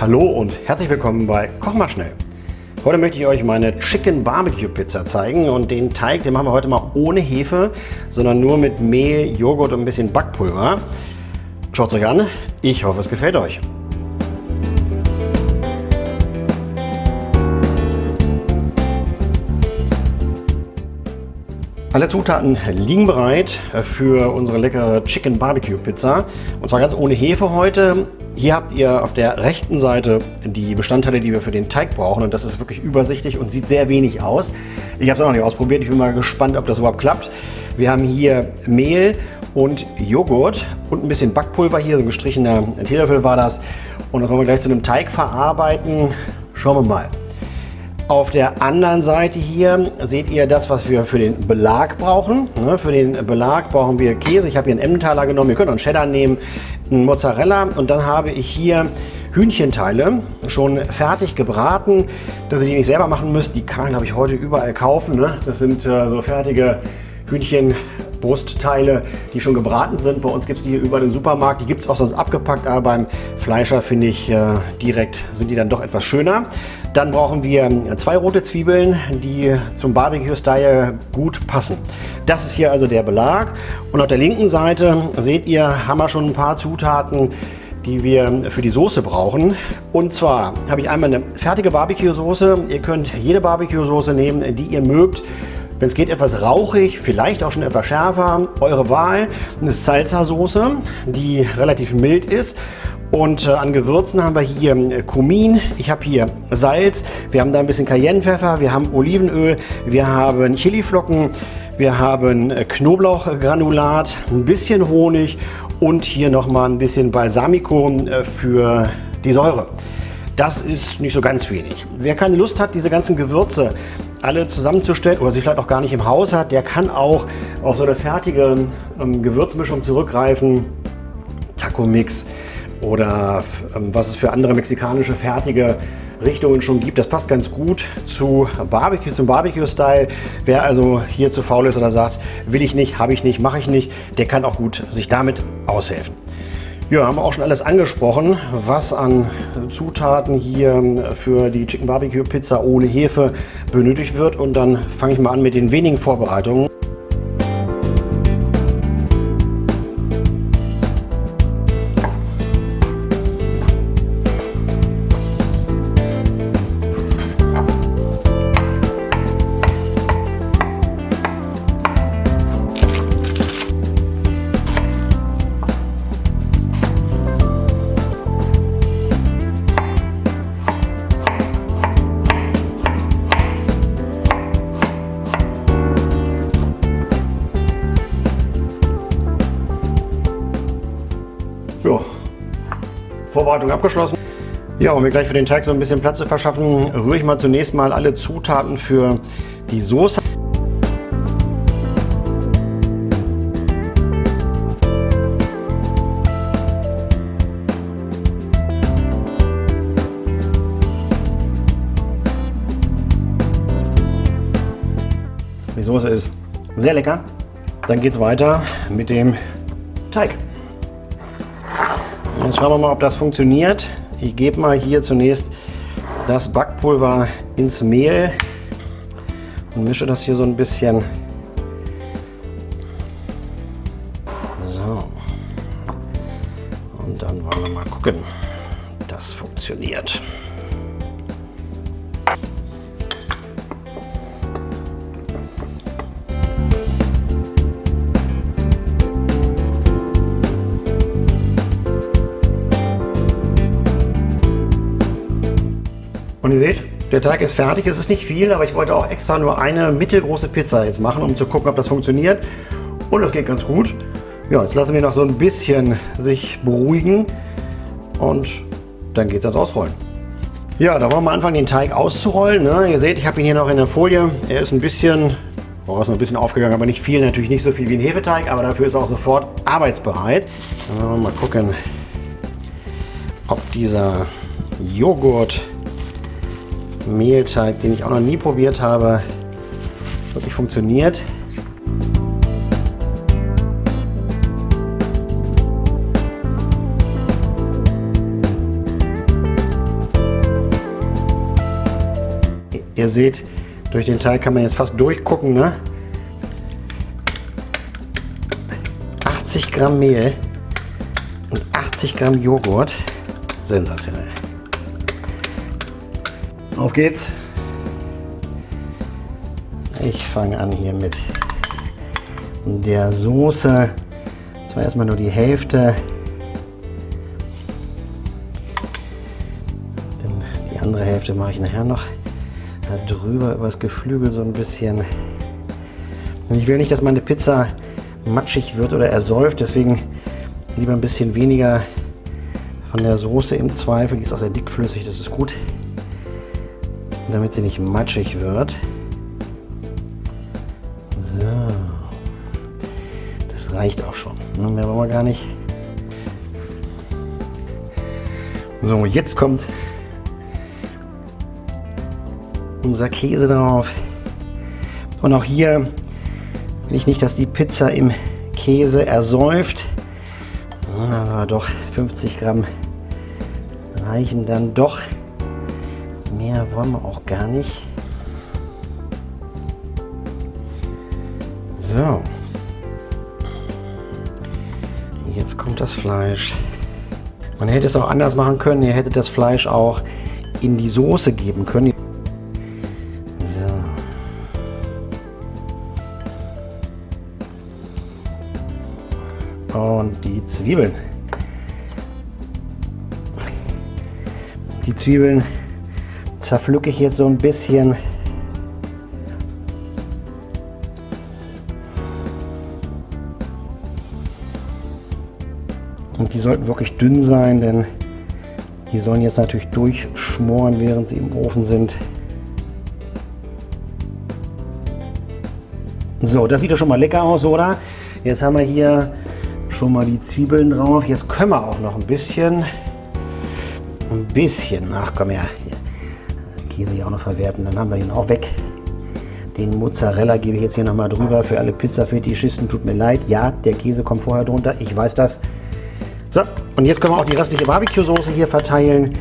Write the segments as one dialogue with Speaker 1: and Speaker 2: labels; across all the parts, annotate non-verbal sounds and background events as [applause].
Speaker 1: Hallo und herzlich willkommen bei Koch mal schnell. Heute möchte ich euch meine Chicken Barbecue Pizza zeigen und den Teig, den machen wir heute mal ohne Hefe, sondern nur mit Mehl, Joghurt und ein bisschen Backpulver. Schaut es euch an, ich hoffe es gefällt euch. Alle Zutaten liegen bereit für unsere leckere Chicken Barbecue Pizza. Und zwar ganz ohne Hefe heute. Hier habt ihr auf der rechten Seite die Bestandteile, die wir für den Teig brauchen. Und das ist wirklich übersichtlich und sieht sehr wenig aus. Ich habe es auch noch nicht ausprobiert. Ich bin mal gespannt, ob das überhaupt klappt. Wir haben hier Mehl und Joghurt und ein bisschen Backpulver hier. So ein gestrichener Teelöffel war das. Und das wollen wir gleich zu einem Teig verarbeiten. Schauen wir mal. Auf der anderen Seite hier seht ihr das, was wir für den Belag brauchen. Ne, für den Belag brauchen wir Käse. Ich habe hier einen Emmentaler genommen. Ihr könnt auch einen Cheddar nehmen, einen Mozzarella. Und dann habe ich hier Hühnchenteile schon fertig gebraten, dass ihr die nicht selber machen müsst. Die kann habe ich heute überall kaufen. Ne? Das sind äh, so fertige Hühnchen Brustteile, die schon gebraten sind. Bei uns gibt es die hier über den Supermarkt. Die gibt es auch sonst abgepackt, aber beim Fleischer finde ich äh, direkt sind die dann doch etwas schöner. Dann brauchen wir zwei rote Zwiebeln, die zum Barbecue-Style gut passen. Das ist hier also der Belag. Und auf der linken Seite seht ihr, haben wir schon ein paar Zutaten, die wir für die Soße brauchen. Und zwar habe ich einmal eine fertige Barbecue-Soße. Ihr könnt jede Barbecue-Soße nehmen, die ihr mögt. Wenn es geht, etwas rauchig, vielleicht auch schon etwas schärfer, eure Wahl. Eine Salsa-Soße, die relativ mild ist. Und äh, an Gewürzen haben wir hier äh, Kumin, ich habe hier Salz, wir haben da ein bisschen Cayennepfeffer, wir haben Olivenöl, wir haben Chiliflocken, wir haben äh, Knoblauchgranulat, ein bisschen Honig und hier nochmal ein bisschen Balsamico äh, für die Säure. Das ist nicht so ganz wenig. Wer keine Lust hat, diese ganzen Gewürze alle zusammenzustellen oder sie vielleicht auch gar nicht im Haus hat, der kann auch auf so eine fertige ähm, Gewürzmischung zurückgreifen. Taco Mix oder ähm, was es für andere mexikanische fertige Richtungen schon gibt. Das passt ganz gut zu Barbecue, zum Barbecue-Style. Wer also hier zu faul ist oder sagt, will ich nicht, habe ich nicht, mache ich nicht, der kann auch gut sich damit aushelfen. Ja, haben wir auch schon alles angesprochen, was an Zutaten hier für die Chicken Barbecue Pizza ohne Hefe benötigt wird. Und dann fange ich mal an mit den wenigen Vorbereitungen. Vorbereitung abgeschlossen. Ja, um mir gleich für den Teig so ein bisschen Platz zu verschaffen, rühre ich mal zunächst mal alle Zutaten für die Soße. Die Soße ist sehr lecker. Dann geht es weiter mit dem Teig. Jetzt schauen wir mal, ob das funktioniert. Ich gebe mal hier zunächst das Backpulver ins Mehl und mische das hier so ein bisschen. So. Und dann wollen wir mal gucken. Das funktioniert. Und ihr seht, der Teig ist fertig. Es ist nicht viel, aber ich wollte auch extra nur eine mittelgroße Pizza jetzt machen, um zu gucken, ob das funktioniert. Und das geht ganz gut. Ja, jetzt lassen wir noch so ein bisschen sich beruhigen und dann geht es ans Ausrollen. Ja, da wollen wir anfangen, den Teig auszurollen. Ne? Ihr seht, ich habe ihn hier noch in der Folie. Er ist ein bisschen, oh, ist ein bisschen aufgegangen, aber nicht viel. Natürlich nicht so viel wie ein Hefeteig, aber dafür ist er auch sofort arbeitsbereit. Wir mal gucken, ob dieser Joghurt Mehlteig, den ich auch noch nie probiert habe, wirklich funktioniert. Ihr seht, durch den Teig kann man jetzt fast durchgucken. Ne? 80 Gramm Mehl und 80 Gramm Joghurt. Sensationell. Auf geht's. Ich fange an hier mit der Soße. Zwar erstmal nur die Hälfte. Denn die andere Hälfte mache ich nachher noch da drüber über das Geflügel so ein bisschen. Und ich will nicht, dass meine Pizza matschig wird oder ersäuft, deswegen lieber ein bisschen weniger von der Soße im Zweifel. Die ist auch sehr dickflüssig, das ist gut. Damit sie nicht matschig wird. So. Das reicht auch schon. Ne, mehr wollen wir gar nicht. So, jetzt kommt unser Käse drauf. Und auch hier will ich nicht, dass die Pizza im Käse ersäuft. Aber doch 50 Gramm reichen dann doch. Mehr wollen wir auch gar nicht. So. Jetzt kommt das Fleisch. Man hätte es auch anders machen können. Ihr hättet das Fleisch auch in die Soße geben können. So. Und die Zwiebeln. Die Zwiebeln zerpflücke ich jetzt so ein bisschen. Und die sollten wirklich dünn sein, denn die sollen jetzt natürlich durchschmoren, während sie im Ofen sind. So, das sieht doch schon mal lecker aus, oder? Jetzt haben wir hier schon mal die Zwiebeln drauf. Jetzt können wir auch noch ein bisschen ein bisschen, ach komm her, Käse hier auch noch verwerten, dann haben wir den auch weg. Den Mozzarella gebe ich jetzt hier nochmal drüber für alle Pizza-Fetischisten. Tut mir leid, ja, der Käse kommt vorher drunter, ich weiß das. So, und jetzt können wir auch die restliche Barbecue-Soße hier verteilen,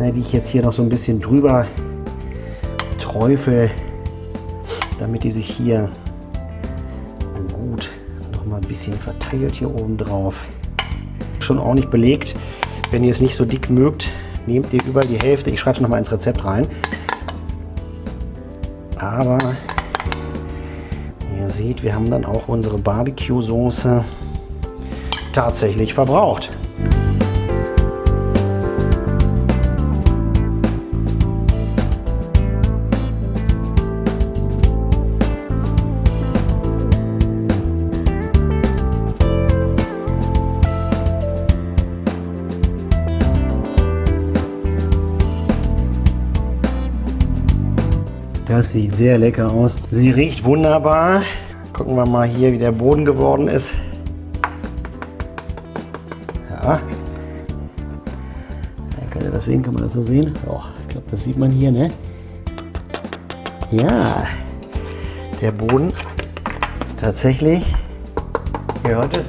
Speaker 1: die ich jetzt hier noch so ein bisschen drüber träufel, damit die sich hier gut nochmal ein bisschen verteilt hier oben drauf. Schon ordentlich belegt. Wenn ihr es nicht so dick mögt, nehmt ihr überall die Hälfte. Ich schreibe es nochmal ins Rezept rein. Aber ihr seht, wir haben dann auch unsere Barbecue-Soße tatsächlich verbraucht. Das sieht sehr lecker aus. Sie riecht wunderbar. Gucken wir mal hier, wie der Boden geworden ist. Ja. Kann ihr das sehen? Kann man das so sehen? Oh, ich glaube, das sieht man hier, ne? Ja. Der Boden ist tatsächlich, ihr hört es,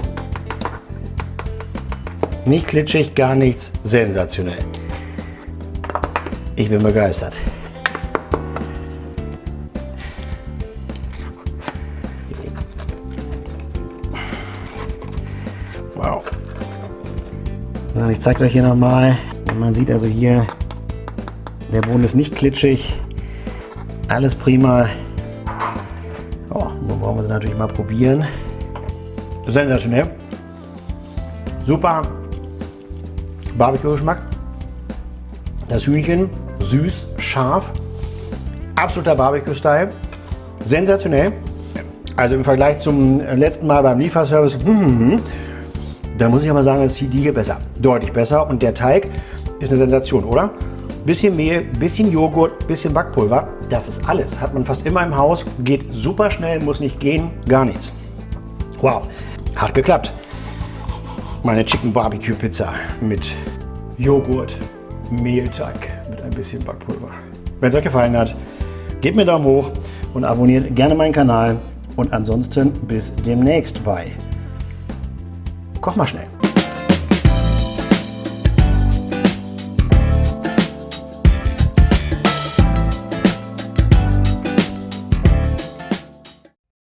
Speaker 1: nicht klitschig, gar nichts. Sensationell. Ich bin begeistert. Ich zeige es euch hier nochmal. Man sieht also hier, der Boden ist nicht klitschig. Alles prima. Oh, nun wollen wir sie natürlich mal probieren. Sensationell. Super Barbecue-Geschmack. Das Hühnchen süß, scharf. Absoluter Barbecue-Style. Sensationell. Also im Vergleich zum letzten Mal beim Lieferservice. [laughs] Hm, hm, hm. Da muss ich aber sagen, ist die hier besser. Deutlich besser. Und der Teig ist eine Sensation, oder? Bisschen Mehl, bisschen Joghurt, bisschen Backpulver. Das ist alles. Hat man fast immer im Haus. Geht super schnell, muss nicht gehen, gar nichts. Wow, hat geklappt. Meine Chicken Barbecue Pizza mit Joghurt, Mehlteig mit ein bisschen Backpulver. Wenn es euch gefallen hat, gebt mir einen Daumen hoch und abonniert gerne meinen Kanal. Und ansonsten bis demnächst bei Koch mal schnell.